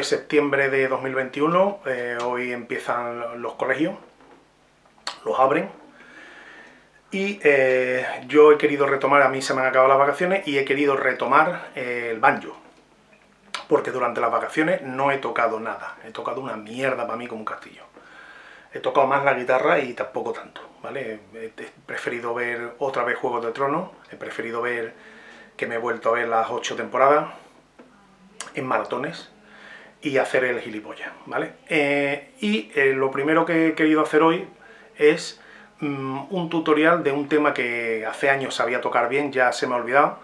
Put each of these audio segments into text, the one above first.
1 de septiembre de 2021, eh, hoy empiezan los colegios, los abren, y eh, yo he querido retomar, a mí se me han acabado las vacaciones, y he querido retomar eh, el banjo, porque durante las vacaciones no he tocado nada, he tocado una mierda para mí como un castillo. He tocado más la guitarra y tampoco tanto, ¿vale? He, preferido ver otra vez Juegos de Tronos, he preferido ver que me he vuelto a ver las ocho temporadas, en maratones y hacer el gilipollas, ¿vale? Eh, y eh, lo primero que he querido hacer hoy es mm, un tutorial de un tema que hace años sabía tocar bien, ya se me ha olvidado.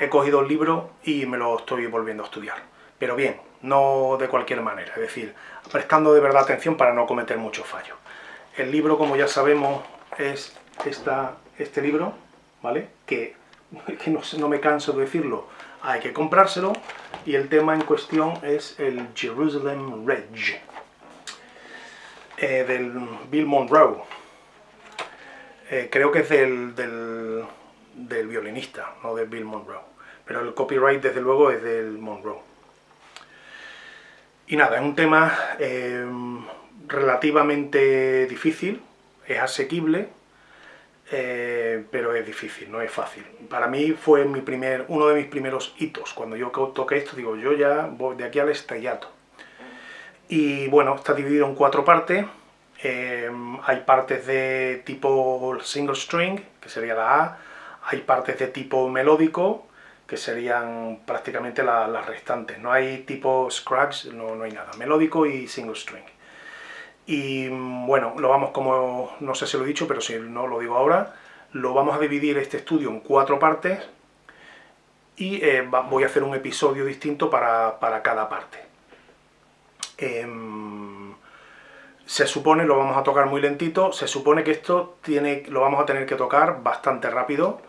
He cogido el libro y me lo estoy volviendo a estudiar. Pero bien, no de cualquier manera, es decir, prestando de verdad atención para no cometer muchos fallos. El libro, como ya sabemos, es esta, este libro, ¿vale? Que, que no, no me canso de decirlo, hay que comprárselo. Y el tema en cuestión es el Jerusalem Reg eh, del Bill Monroe. Eh, creo que es del, del, violinista, no de Bill Monroe. Pero el copyright desde luego es del Monroe. Y nada, es un tema eh, relativamente difícil, es asequible eh, pero es difícil, no es fácil. Para mí fue mi primer, uno de mis primeros hitos. Cuando yo toqué esto, digo, yo ya voy de aquí al estrellato. Y bueno, está dividido en cuatro partes. Eh, hay partes de tipo single string, que sería la A. Hay partes de tipo melódico, que serían prácticamente las restantes. No hay tipo scratch, no, no hay nada. Melódico y single string. Y bueno, lo vamos como, no sé si lo he dicho, pero si no lo digo ahora, lo vamos a dividir este estudio en cuatro partes y eh, voy a hacer un episodio distinto para, cada parte. Em, se supone, lo vamos a tocar muy lentito, se supone que esto tiene, lo vamos a tener que tocar bastante rápido,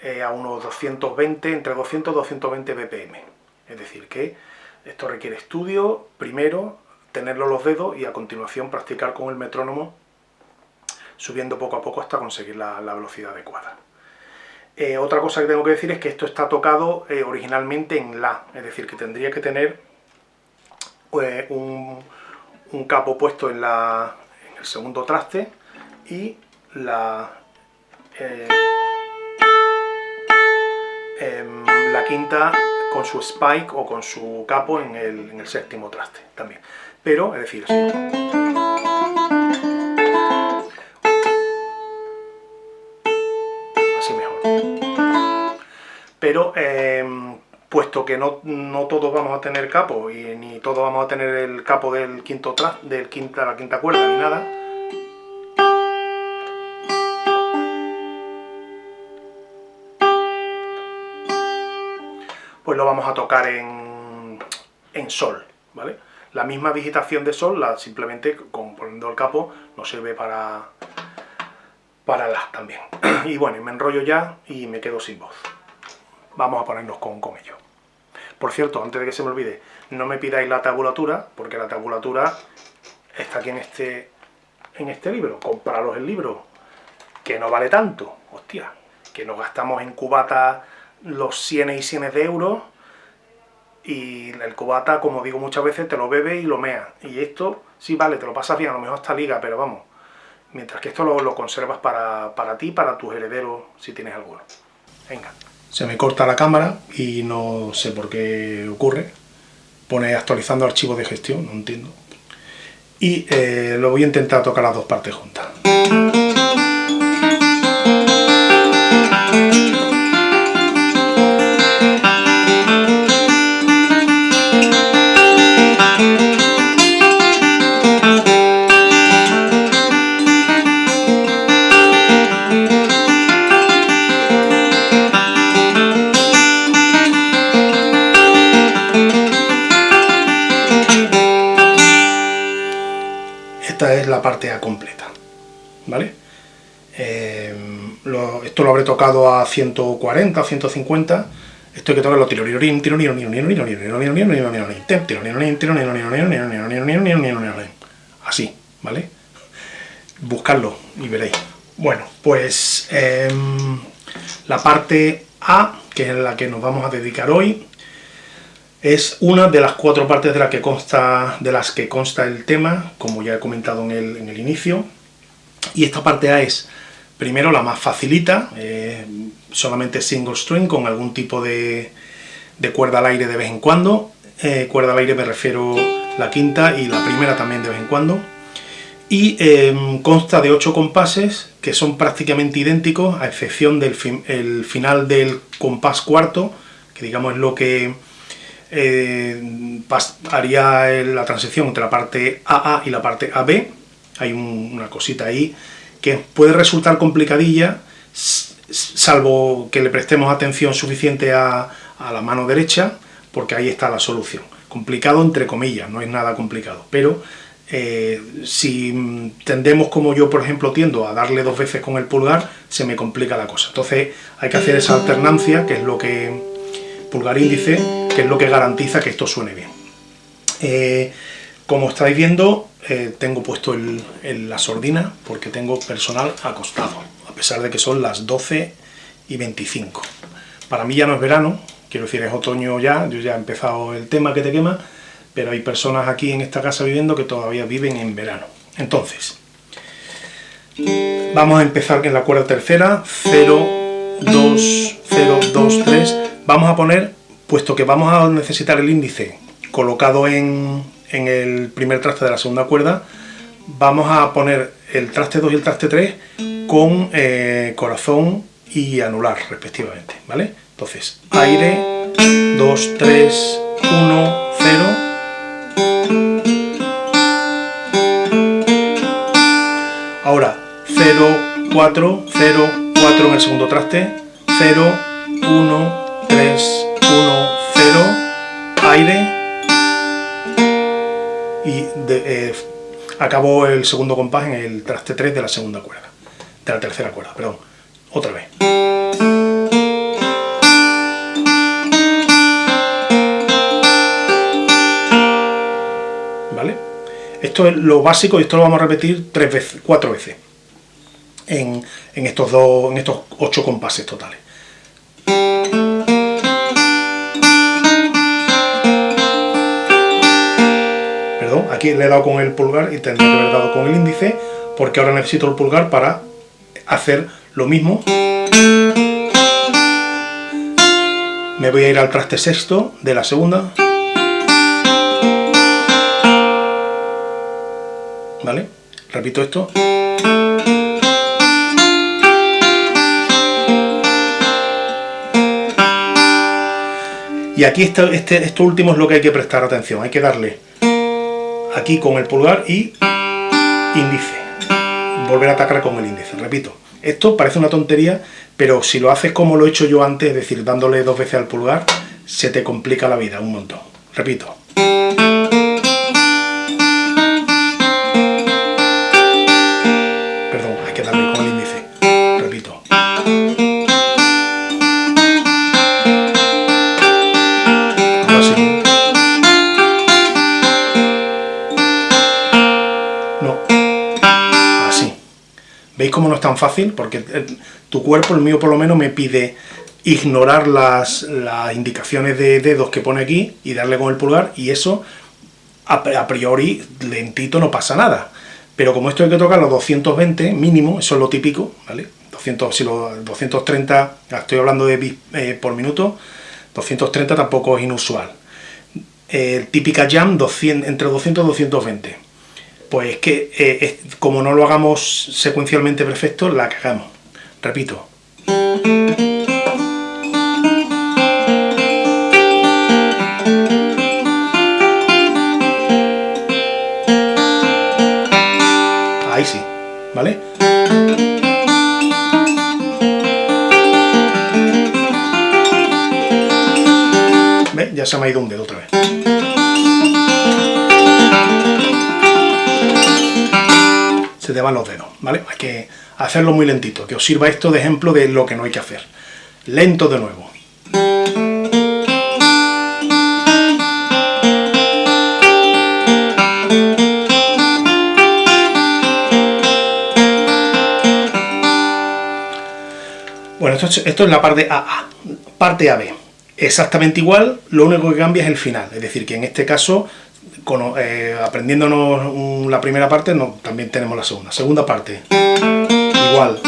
eh, a unos 220, entre 200 y 220 BPM. Es decir, que esto requiere estudio primero, tenerlo los dedos y a continuación practicar con el metrónomo subiendo poco a poco hasta conseguir la, velocidad adecuada. Eh, otra cosa que tengo que decir es que esto está tocado eh, originalmente en La, es decir, que tendría que tener eh, un, capo puesto en, el segundo traste y la, em, la quinta con su spike o con su capo en el séptimo traste también pero, es decir, así. Así mejor. Pero, em, puesto que no, todos vamos a tener capo, y ni todos vamos a tener el capo del quinto tras, del quinta, la quinta cuerda, ni nada, pues lo vamos a tocar en, en sol, ¿vale? La misma digitación de sol, la, simplemente con, poniendo el capo, nos sirve para, para la también. Y bueno, me enrollo ya y me quedo sin voz. Vamos a ponernos con, con ello. Por cierto, antes de que se me olvide, no me pidáis la tabulatura, porque la tabulatura está aquí en este, en este libro. Compraros el libro, que no vale tanto. Hostia, que nos gastamos en cubata los cienes y cienes de euros y el cubata, como digo muchas veces, te lo bebe y lo mea. Y esto, sí, vale, te lo pasas bien, a lo mejor hasta liga, pero vamos. Mientras que esto lo, conservas para, para ti, para tus herederos, si tienes alguno. Venga. Se me corta la cámara y no sé por qué ocurre. Pone actualizando archivos de gestión, no entiendo. Y eh, lo voy a intentar tocar las dos partes juntas. La parte A completa, ¿vale? esto lo habré tocado a 140, 150, esto hay que tocarlo así, ¿vale? Buscarlo y veréis. Bueno, pues la parte A, que es la que nos vamos a dedicar hoy, Es una de las cuatro partes de, la que consta, de las que consta el tema, como ya he comentado en el, en el inicio. Y esta parte A es, primero, la más facilita, eh, solamente single string con algún tipo de, de, cuerda al aire de vez en cuando. Eh, cuerda al aire me refiero la quinta y la primera también de vez en cuando. Y em, consta de ocho compases que son prácticamente idénticos, a excepción del el final del compás cuarto, que digamos es lo que eh, haría la transición entre la parte AA y la parte AB. Hay una cosita ahí que puede resultar complicadilla, salvo que le prestemos atención suficiente a, la mano derecha, porque ahí está la solución. Complicado entre comillas, no es nada complicado, pero eh, si tendemos como yo, por ejemplo, tiendo a darle dos veces con el pulgar, se me complica la cosa. Entonces hay que hacer esa alternancia, que es lo que pulgar índice, que es lo que garantiza que esto suene bien. Eh, como estáis viendo, eh, tengo puesto la sordina porque tengo personal acostado, a pesar de que son las 12 y 25. Para mí ya no es verano, quiero decir, es otoño ya, yo ya he empezado el tema que te quema, pero hay personas aquí en esta casa viviendo que todavía viven en verano. Entonces, vamos a empezar en la cuerda tercera, 0, 2, 0, 2, 3. Vamos a poner, puesto que vamos a necesitar el índice colocado en, en el primer traste de la segunda cuerda, vamos a poner el traste 2 y el traste 3 con eh, corazón y anular respectivamente, ¿vale? Entonces, aire, 2, 3, 1, 0, Ahora, 0, 4, 0, 4 en el segundo traste, 0, 1, 3, 1, 0, aire, y de, eh, acabó el segundo compás en el traste 3 de la segunda cuerda, de la tercera cuerda, perdón, otra vez. Esto es lo básico y esto lo vamos a repetir tres veces, cuatro veces en, estos dos, en estos ocho compases totales. Aquí le he dado con el pulgar y tendría que haber dado con el índice porque ahora necesito el pulgar para hacer lo mismo. Me voy a ir al traste sexto de la segunda. ¿vale? Repito esto. Y aquí este, esto último es lo que hay que prestar atención, hay que darle aquí con el pulgar y índice. Volver a atacar con el índice, repito. Esto parece una tontería, pero si lo haces como lo he hecho yo antes, es decir, dándole dos veces al pulgar, se te complica la vida un montón. Repito. ¿Veis cómo no es tan fácil? Porque eh, tu cuerpo, el mío por lo menos, me pide ignorar las, indicaciones de dedos que pone aquí y darle con el pulgar y eso a, priori lentito no pasa nada. Pero como esto hay que tocar los 220 mínimo, eso es lo típico, ¿vale? 200, si los 230, estoy hablando de bits eh, por minuto, 230 tampoco es inusual. Eh, típica jam, 200, entre 200 y 220 pues es que eh, como no lo hagamos secuencialmente perfecto, la cagamos. Repito. Ahí sí, ¿vale? ¿Ve? Ya se me ha ido un dedo otra vez. Te van los dedos, ¿vale? Hay que hacerlo muy lentito, que os sirva esto de ejemplo de lo que no hay que hacer. Lento de nuevo. Bueno, esto, es la parte AA, parte AB. exactamente igual, lo único que cambia es el final, es decir, que en este caso, eh, aprendiéndonos la primera parte, no, también tenemos la segunda. Segunda parte, igual.